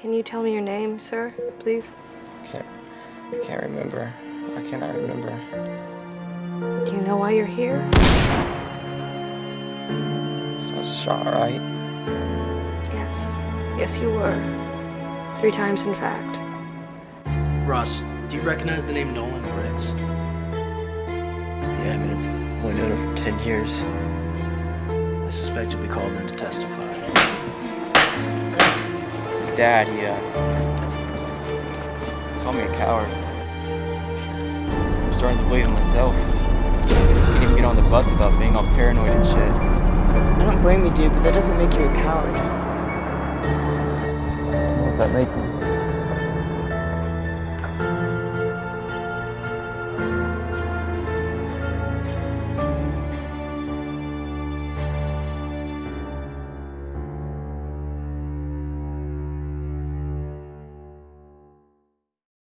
Can you tell me your name, sir, please? I can't, I can't remember. Why can't I remember? Do you know why you're here? I was shot, right? Yes. Yes, you were. Three times, in fact. Russ, do you recognize the name Nolan Briggs? Yeah, I mean, I've only known her for 10 years. I suspect you'll be called in to testify. His dad, he, uh, called me a coward. I'm starting to believe in myself. I Can't even get on the bus without being all paranoid and shit. I don't blame you, dude, but that doesn't make you a coward. What does that make me?